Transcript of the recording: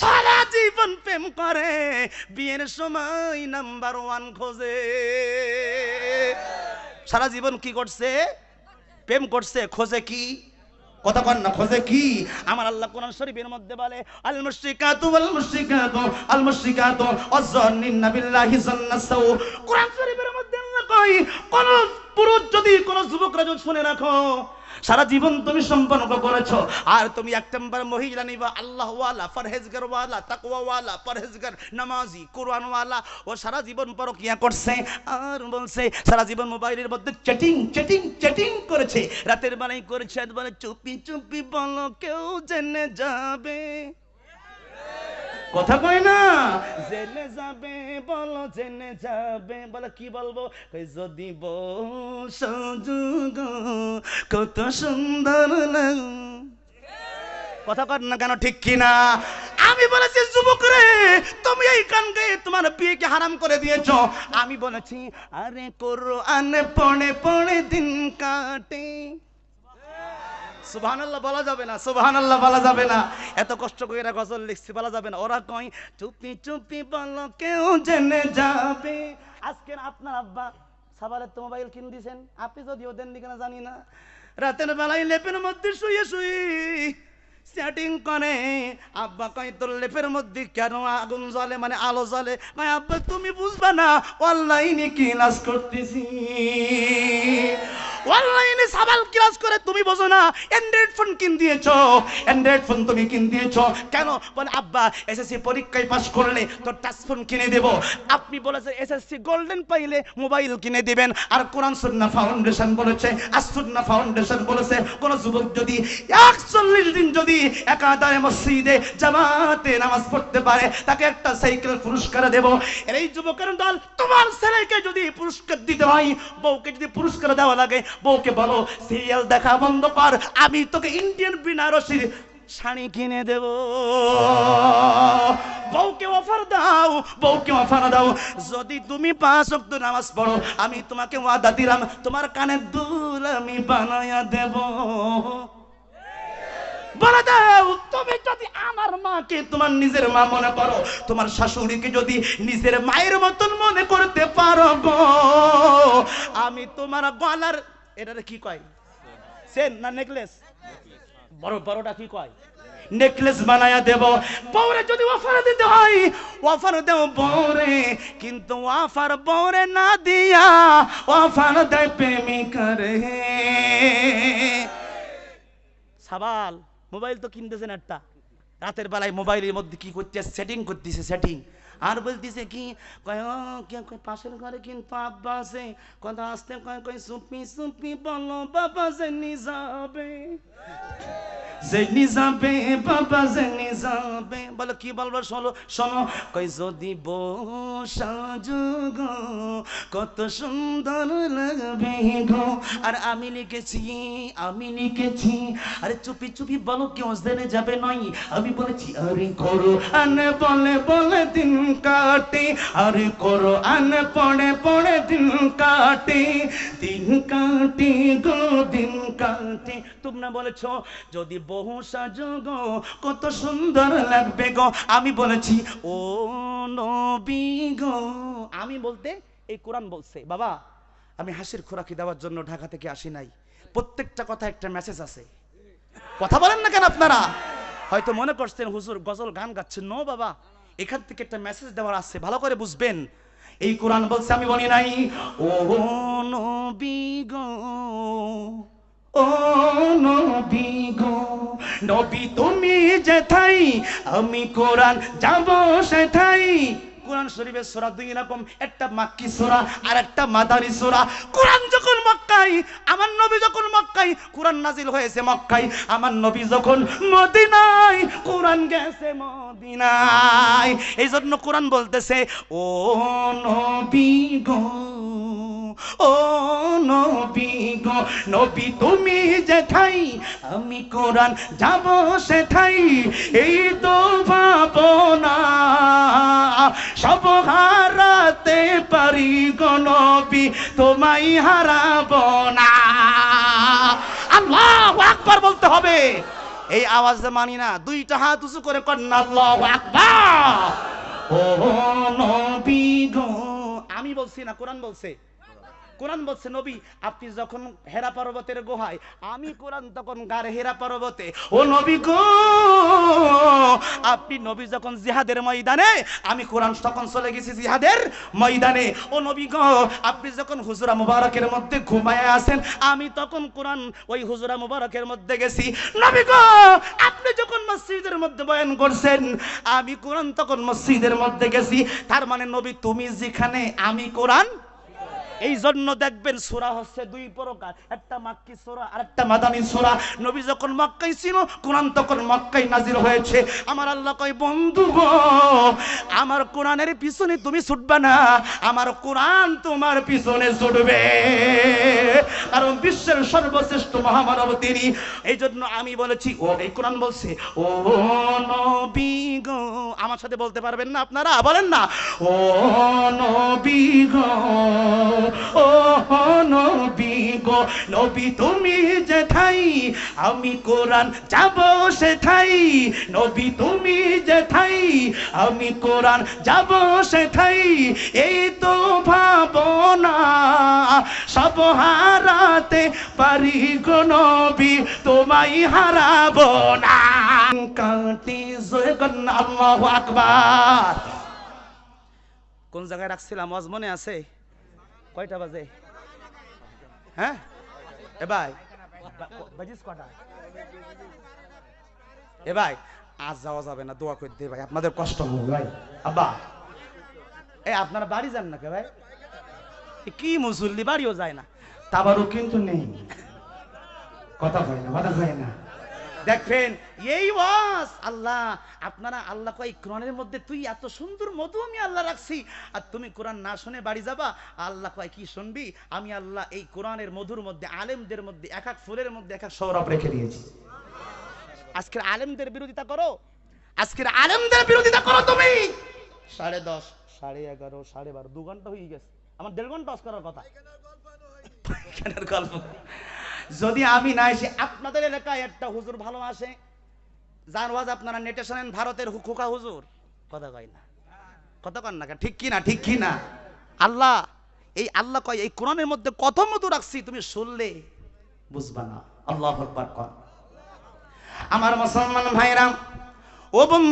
সারা জীবন প্রেম করে, বিয়ের সময় নাম্বার ওয়ান খোঁজে। সারা জীবন কি করছে? প্রেম করছে, খোঁজে কি? আমার আল্লাহ শরীফের মধ্যে বলে শরীফের মধ্যে কই কোন পুরুষ যদি কোন যুবকরা যদি শুনে রাখো সারা জীবন তুমি সম্পর্ক করেছ। আর তুমি এক নম্বর মহিলা নিবা আল্লাহ ওয়ালা পরহেজগার ওয়ালা তাকওয়া ওয়ালা পরহেজগার, নামাজি কোরআন ওয়ালা ও সারা জীবন পরকিয়া করছে, আর বলছে, সারা জীবন মোবাইলের মধ্যে চ্যাটিং চ্যাটিং চ্যাটিং করেছে। রাতের বেলায় করেছে বলে চুপি চুপি বলো, কেউ জেনে যাবে? কথা কয় না? জেনে যাবে, বলো, জেনে যাবে। বলে, কি বলব? যদি বসুগ কত সুন্দর লাগ। কথা কর না কেন, ঠিক কিনা? আমি বলেছি, যুবক রে, তুমি এই কান গায়ে তোমার বিয়েকে হারাম করে দিয়েছ। আমি বলেছি, আরে করো আনে পড়ে পড়ে দিন কাটে। সুবহানাল্লাহ বলা যাবে না, সুবহানাল্লাহ বলা যাবে না। এত কষ্ট করে এরা গজল লিখছি, বলা যাবে না। ওরা কয়, চুপি চুপি বলো, কেউ জেনে যাবে। আজকে আপনার আব্বা সাবালের তো মোবাইল কিন দিছেন। আপনি যদিও দেন না জানি না। রাতের বেলায় লেপের মধ্যে শুয়ে শুয়ে সেটিং করে, আব্বা কয়, তোর লেপের মধ্যে কেন আগুন জ্বলে? মানে আলো জ্বলে? কয়, আব্বা, তুমি বুঝবা না, অনলাইনে ক্লাস করতেছি? অনলাইনে সাবাল ক্লাস করে তুমি বোঝো না অ্যান্ড্রয়েড ফোন কিন দিয়েছ? অ্যান্ড্রয়েড ফোন তুমি কিন দিয়েছ? কেন? বলে, আব্বা এসএসসি পরীক্ষায় পাস করলে তোর টাচ ফোন কিনে দেব। আপনি বলেছেন এসএসসি গোল্ডেন পাইলে মোবাইল কিনে দিবেন। আর কোরআন সুন্নাহ ফাউন্ডেশন বলেছে আসুন্নাহ ফাউন্ডেশন বলেছে, কোন যুবক যদি একচল্লিশ দিন যদি একাধারে মসজিদে জামাতে নামাজ পড়তে পারে, তাকে একটা সাইকেল পুরস্কার দেব। এই যুবকের দল, তোমার ছেলেকে যদি পুরস্কার দিতে হয়, বউকে যদি পুরস্কার দেওয়া লাগে, বউকে বলো, সিরিয়াল দেখা বন্ধ কর, আমি তোকে ইন্ডিয়ান বিনারসির শাড়ি কিনে দেব। বউকে অফার দাও, বউকে অফার দাও। যদি তুমি পাঁচ অক্ট নামাজ পড়ো, আমি তোমাকে ওয়াদা দিলাম, তোমার কানে দুল আমি বানায়া দেব। বলে তুমি যদি আমার মাকে তোমার নিজের মা মনে করো, তোমার শাশুড়িকে যদি নিজের মায়ের মতন মনে করতে পারো গো, আমি তোমার গলার, এটারে কি কয়? সেন না নেকলেস? বড় বড়টা কি কয়? নেকলেস দেব। যদি অফার দিতে হয়, অফার দেব বউরে, কিন্তু অফার বউরে না দিয়া অফার দেয় প্রেমিকা রে সাবাল। মোবাইল তো কিনতেছেন একটা। রাতের বেলায় মোবাইলের মধ্যে কি করতে সেটিং করতেছে সেটিং আর বলতেছে কি পাশের ঘরে কিন্তু আব্বা আছে। কথা আসতে কয় কয়, সুপি সুপি, বলো, বাবা যে যাবে জেনি যাবে বাবা জেনি যাবে বলো, কি বলব, শোনো শোনো। কই যদি বসা যুগ কত সুন্দর লাগবে গো। আর আমি লিখেছি আমি লিখেছি। আরে চুপি চুপি বলো কেউ জেনে যাবে নয়? আমি বলেছি, আরে করো, আনে বলে বলে দিন কাটে। আরে করো, আনে পড়ে পড়ে দিন কাটে দিন কাটে গো। দিন কাটে। তোমরা বলেছ, যদি বহু সাজগ, কত সুন্দর লাগবে গো। আমি বলেছি, ও নবী গো। আমি বলতে, এই কোরআন বলছে, বাবা, আমি হাসির খোরাকি দেওয়ার জন্য ঢাকা থেকে আসি নাই। প্রত্যেকটা কথা একটা মেসেজ আছে। কথা বলেন না কেন আপনারা? হয়তো মনে করছেন, হুজুর গজল গান গাচ্ছেন নো, বাবা, এখান থেকে একটা মেসেজ দেওয়ার আছে। ভালো করে বুঝবেন। এই কোরআন বলছে, আমি বলি নাই। ও নবী গো, ও নবী গো, নবী তুমি যেথাই, আমি কোরআন যাব সেথাই। কোরআন শরীফের সোরা দুই রকম, একটা মাক্কি সোরা আর একটা মাদারি সোরা। কোরআন মক্কায়, আমার নবী যখন মক্কায়, কোরআন নাজিল হয়েছে মক্কায়, আমার নবী যখন মদিনায়, কোরআন গেছে মদিনায়। এই জন্য কোরআন বলতেছে, ও নবী গো, ও নবী গো, নবী তুমি আমি কোরআন যাব এই তো সব হারাতে পারি গো নবী না। আল্লাহ আকবার বলতে হবে। এই আওয়াজে মানি না, দুইটা হাত উঁচু করে আল্লাহু আকবার। ও নবী গো, আমি বলছি না, কোরআন বলছে। কোরআন বলছে, নবী, আপনি যখন হেরা পর্বতের গুহায়, আমি কোরআন তখন গারে হেরা পর্বতে। ও নবী গো, আপনি নবী যখন জিহাদের ময়দানে, আমি কোরআন তখন চলে গেছি জিহাদের ময়দানে। ও নবী গো, আপনি যখন হুজুরা মুবারকের মধ্যে ঘুমায় আছেন, আমি তখন কোরআন ওই হুজুরা মুবারকের মধ্যে গেছি। নবী গো, আপনি যখন মসজিদের মধ্যে বয়ান করছেন, আমি কোরআন তখন মসজিদের মধ্যে গেছি। তার মানে নবী, তুমি যেখানে, আমি কোরআন এই জন্য দেখবেন সোরা হচ্ছে দুই প্রকার। একটা মাক্কি সোরা আর একটা মাদানী সোরা। নবী যখন মক্কাই ছিল, কোরআন তখন মক্কাই নাজির হয়েছে। আমার আল্লাহ কয়, বন্ধু গো, আমার কোরআনের পিছনে তুমি ছুটবে না। আমার কোরআন তোমার পিছনে ছুটবে। কারণ বিশ্বের সর্বশ্রেষ্ঠ মহামানব তিনি। এই জন্য আমি বলেছি, ও, এই কোরআন বলছে, ও নবী গো। আমার সাথে বলতে পারবেন না আপনারা? বলেন না, ও নবী গো। ও নবী গো, নবী তুমি যেথাই, আমি কোরআন যাব সেথাই। নবী তুমি যেথাই, আমি কোরআন যাব সেথাই। এই তো ভাবনা, সব হারাতে পারি গো নবী তোমায় হারাবো না। কাটি আল্লাহু আকবার। কোন জায়গায় রাখছিলাম? মনে আছে? কয়টা বাজে? হ্যাঁ? এ ভাই। বাজিস কটা এ ভাই আজ যাওয়া যাবে না দোয়া করে দে ভাই আপনাদের কষ্ট হবে ভাই। আব্বা। এ আপনারা বাড়ি যান না কে ভাই? এ কি মুসল্লি বাড়িও যায় না। তাবারও কিন্তু নেই। কথা হয় না কথা হয় না। দেখবেন এই ওয়াজ আল্লাহ আপনারা আল্লাহ কয় কোরআনের মধ্যে তুই এত সুন্দর মধু আমি আল্লাহ রাখছি আর তুমি কোরআন না শুনে বাড়ি যাবা আল্লাহ কয় কি শুনবি? আমি আল্লাহ এই কোরআনের মধুর মধ্যে আলেমদের মধ্যে এক এক ফুলের মধ্যে এক এক সৌরভ রেখে দিয়েছি। আজকের আলেমদের বিরোধিতা করো। আজকের আলেমদের বিরোধিতা করো তুমি। সাড়ে দশ সাড়ে এগারো সাড়ে বারো দু ঘণ্টা হয়ে গেছে। আমার দেড় ঘণ্টা অফ করার কথা। গল্প। যদি আমি না এসে আপনাদের এলাকায় একটা হুজুর ভালো আসে। যার আপনারা নেটে শোনেন, ভারতের হু- খোকা হুজুর। কথা কয় না। কথা কন না? ঠিক কি না ঠিক কি না আল্লাহ, এই আল্লাহ কয়, এই কোরআনের মধ্যে কত মতো রাখছি, তুমি শুনলে বুঝবা না। আল্লাহ আমার মুসলমান ভাইরা ও